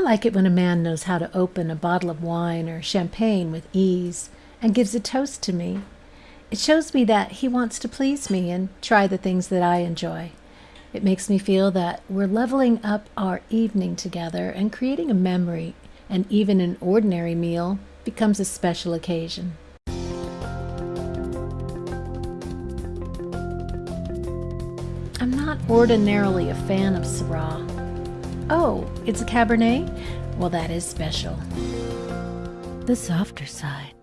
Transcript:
like it when a man knows how to open a bottle of wine or champagne with ease and gives a toast to me. It shows me that he wants to please me and try the things that I enjoy. It makes me feel that we're leveling up our evening together and creating a memory, and even an ordinary meal becomes a special occasion. I'm not ordinarily a fan of Syrah. Oh, it's a Cabernet? Well, that is special. The softer side.